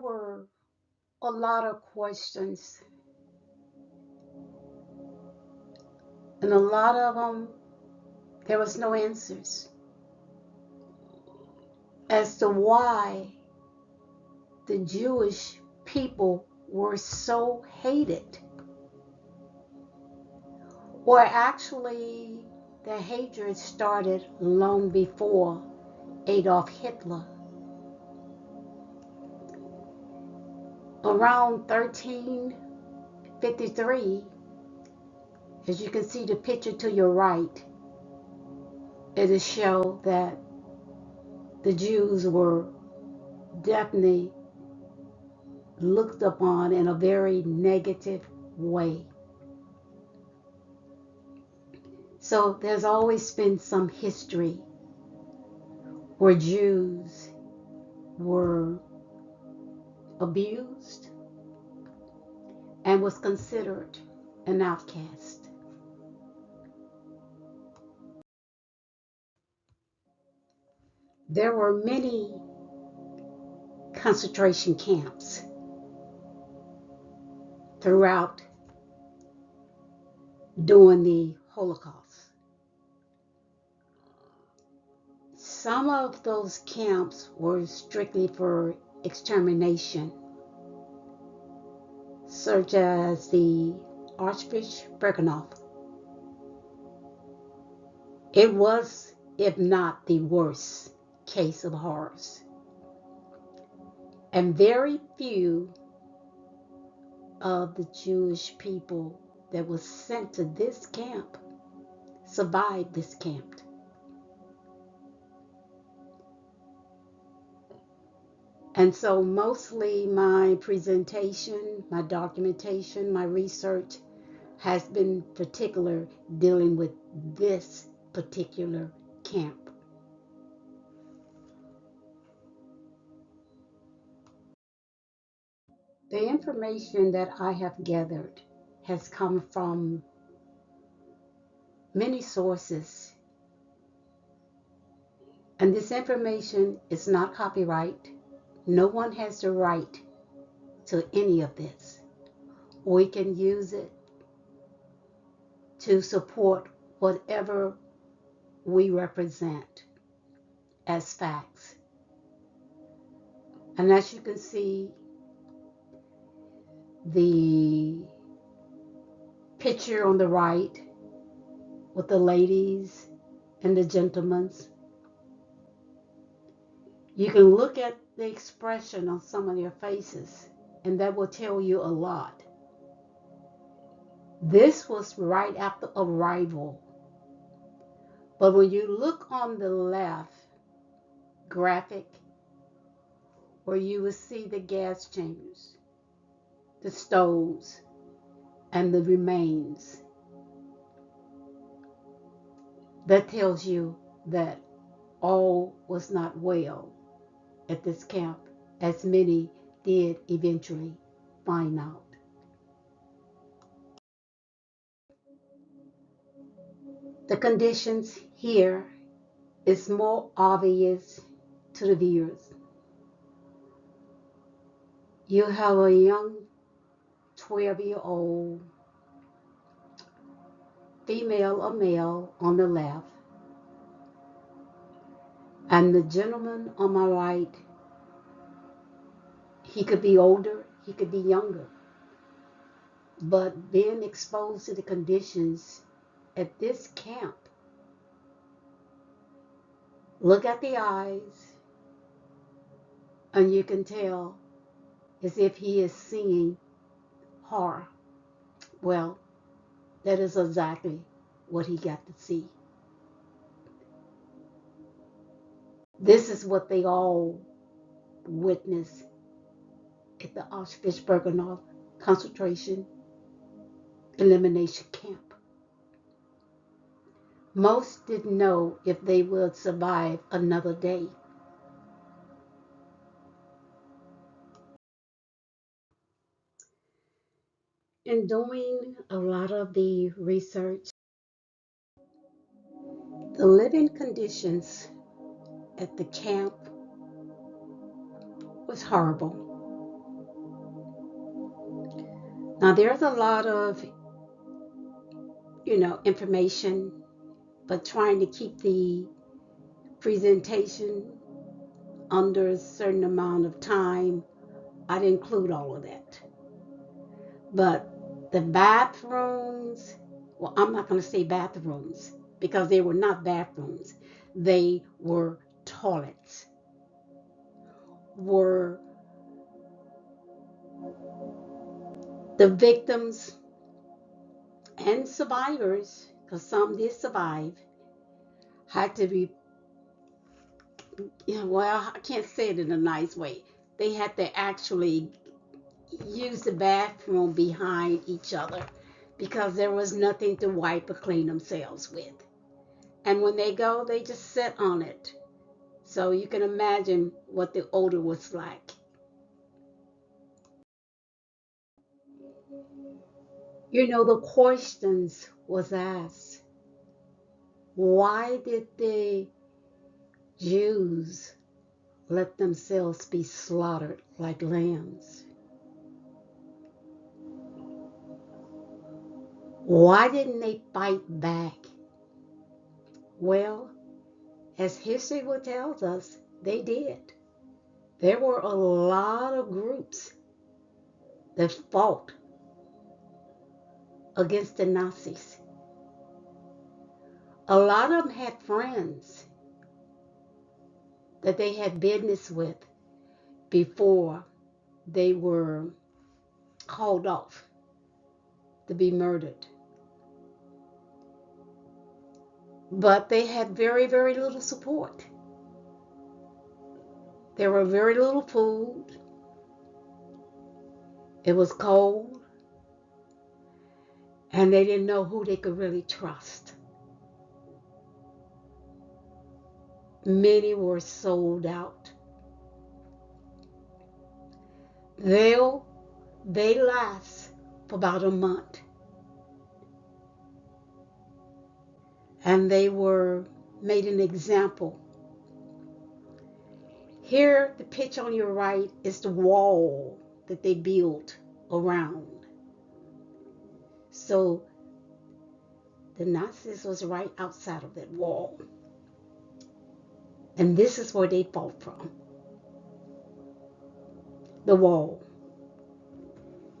were a lot of questions, and a lot of them, there was no answers as to why the Jewish people were so hated. Or actually, the hatred started long before Adolf Hitler. Around 1353, as you can see the picture to your right, it is show that the Jews were definitely looked upon in a very negative way. So there's always been some history where Jews were abused and was considered an outcast. There were many concentration camps throughout during the Holocaust. Some of those camps were strictly for extermination, such as the Auschwitz-Birkenau. It was, if not the worst, case of horrors. And very few of the Jewish people that was sent to this camp survived this camp. And so, mostly my presentation, my documentation, my research has been particular dealing with this particular camp. The information that I have gathered has come from many sources, and this information is not copyright. No one has the right to any of this. We can use it to support whatever we represent as facts. And as you can see, the picture on the right with the ladies and the gentlemen, you can look at the expression on some of their faces, and that will tell you a lot. This was right after arrival. But when you look on the left graphic, where you will see the gas chambers, the stoves, and the remains, that tells you that all was not well at this camp, as many did eventually find out. The conditions here is more obvious to the viewers. You have a young 12 year old female or male on the left, and the gentleman on my right, he could be older, he could be younger, but being exposed to the conditions at this camp, look at the eyes, and you can tell as if he is seeing horror. Well, that is exactly what he got to see. This is what they all witnessed at the Auschwitz-Birkenau concentration elimination camp. Most didn't know if they would survive another day. In doing a lot of the research, the living conditions at the camp was horrible. Now, there's a lot of, you know, information, but trying to keep the presentation under a certain amount of time, I'd include all of that. But the bathrooms, well, I'm not going to say bathrooms because they were not bathrooms, they were toilets, were the victims and survivors, because some did survive, had to be, well, I can't say it in a nice way. They had to actually use the bathroom behind each other because there was nothing to wipe or clean themselves with. And when they go, they just sit on it. So you can imagine what the odor was like. You know, the questions was asked, why did the Jews let themselves be slaughtered like lambs? Why didn't they fight back? Well, as history will tell us, they did. There were a lot of groups that fought against the Nazis. A lot of them had friends that they had business with before they were called off to be murdered. But they had very, very little support. There were very little food. It was cold. And they didn't know who they could really trust. Many were sold out. They'll, they last for about a month. And they were made an example. Here, the pitch on your right is the wall that they built around. So the Nazis was right outside of that wall. And this is where they fought from. The wall.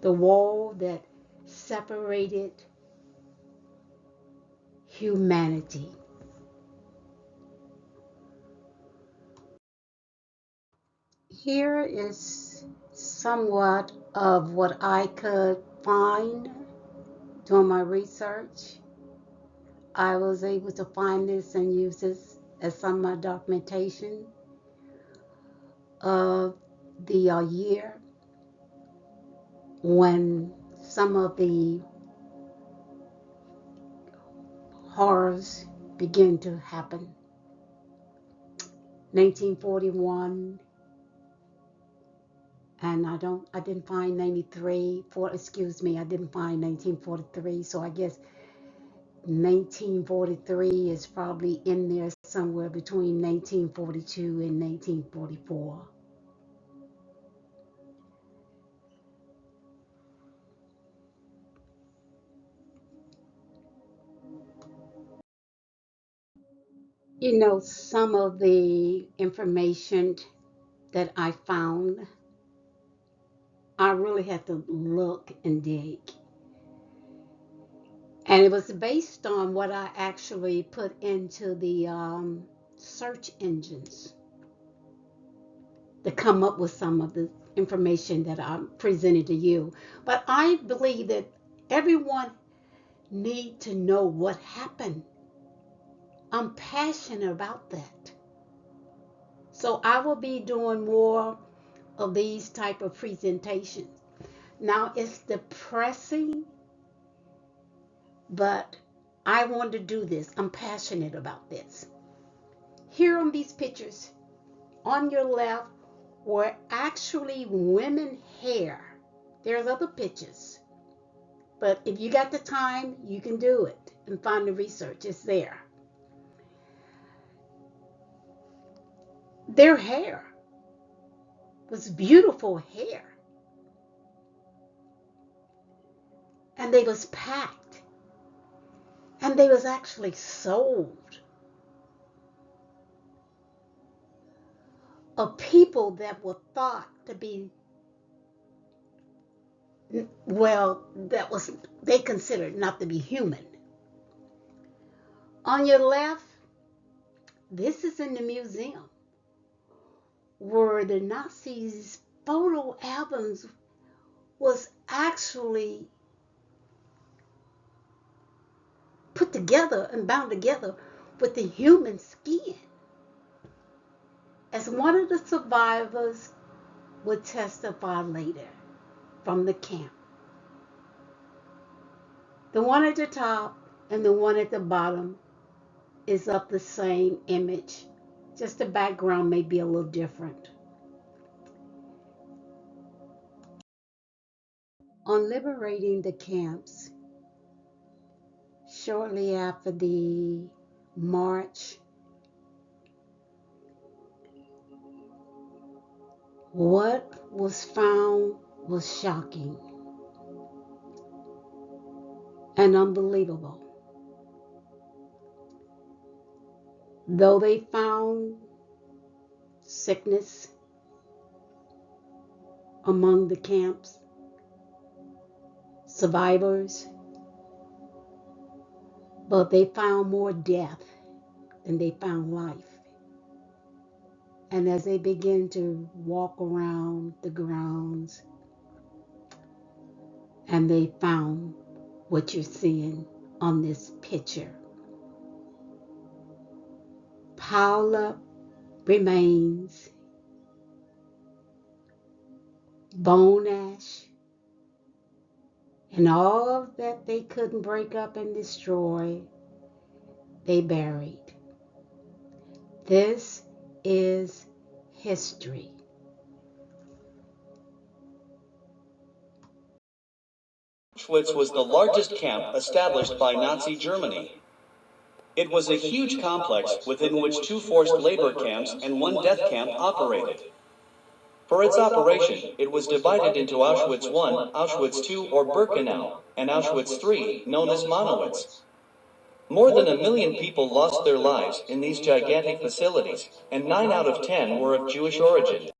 The wall that separated humanity. Here is somewhat of what I could find doing my research. I was able to find this and use this as some of my documentation of the uh, year when some of the horrors begin to happen. 1941 and I don't I didn't find 93 for excuse me I didn't find 1943 so I guess 1943 is probably in there somewhere between 1942 and 1944 you know some of the information that I found I really had to look and dig and it was based on what I actually put into the um, search engines to come up with some of the information that I presented to you. But I believe that everyone need to know what happened. I'm passionate about that. So I will be doing more of these type of presentations. Now it's depressing, but I want to do this. I'm passionate about this. Here on these pictures, on your left were actually women hair. There's other pictures. But if you got the time, you can do it and find the research. It's there. Their hair was beautiful hair. and they was packed. And they was actually sold. Of people that were thought to be well that was they considered not to be human. On your left this is in the museum where the nazis photo albums was actually put together and bound together with the human skin. As one of the survivors would testify later from the camp. The one at the top and the one at the bottom is of the same image, just the background may be a little different. On liberating the camps, shortly after the march, what was found was shocking and unbelievable. Though they found sickness among the camps, survivors, but they found more death than they found life. And as they began to walk around the grounds, and they found what you're seeing on this picture up remains, bone ash, and all that they couldn't break up and destroy, they buried. This is history. Auschwitz was the largest camp established by Nazi Germany. It was a huge complex within which two forced labor camps and one death camp operated. For its operation, it was divided into Auschwitz I, Auschwitz II or Birkenau, and Auschwitz III, known as Monowitz. More than a million people lost their lives in these gigantic facilities, and 9 out of 10 were of Jewish origin.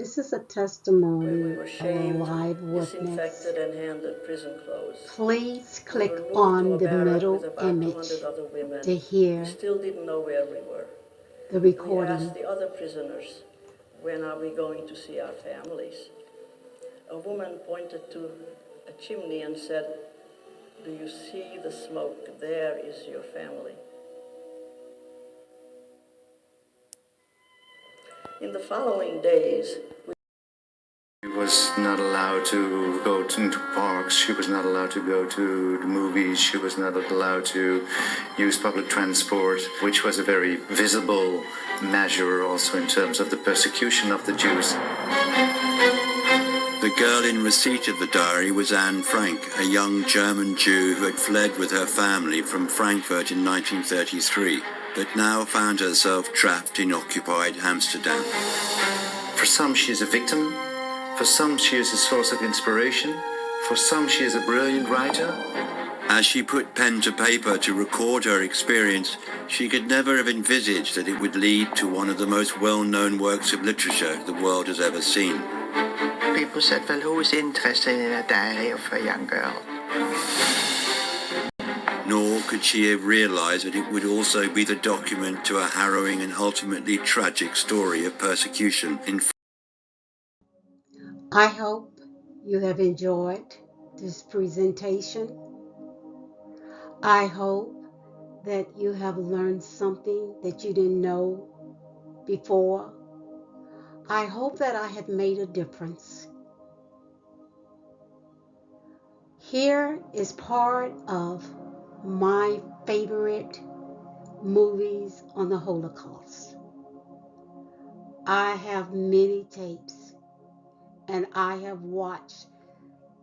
This is a we testimony were of a live witness. disinfected, and handed prison clothes. Please click to on the middle image 200 other women. to hear We still didn't know where we were. the We recording. asked the other prisoners, when are we going to see our families? A woman pointed to a chimney and said, do you see the smoke? There is your family. In the following days, She was not allowed to go to, parks. She was not allowed to go to the movies. She was not allowed to use public transport, which was a very visible measure also in terms of the persecution of the Jews. The girl in receipt of the diary was Anne Frank, a young German Jew who had fled with her family from Frankfurt in 1933, but now found herself trapped in occupied Amsterdam. For some, she is a victim. For some, she is a source of inspiration. For some, she is a brilliant writer. As she put pen to paper to record her experience, she could never have envisaged that it would lead to one of the most well-known works of literature the world has ever seen. People said, well, who is interested in a diary of a young girl? Nor could she have realized that it would also be the document to a harrowing and ultimately tragic story of persecution in I hope you have enjoyed this presentation. I hope that you have learned something that you didn't know before. I hope that I have made a difference. Here is part of my favorite movies on the Holocaust. I have many tapes and I have watched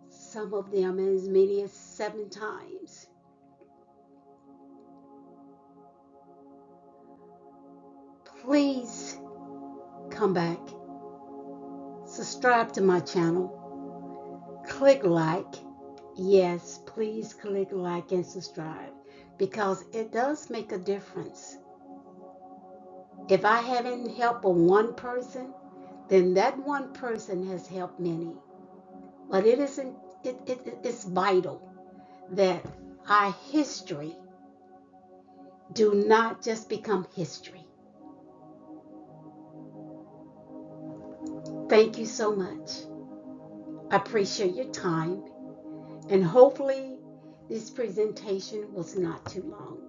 some of them as many as seven times. Please come back, subscribe to my channel, click like. Yes, please click like and subscribe because it does make a difference. If I haven't helped one person, then that one person has helped many. But it isn't it, it, it's vital that our history do not just become history. Thank you so much. I appreciate your time and hopefully this presentation was not too long.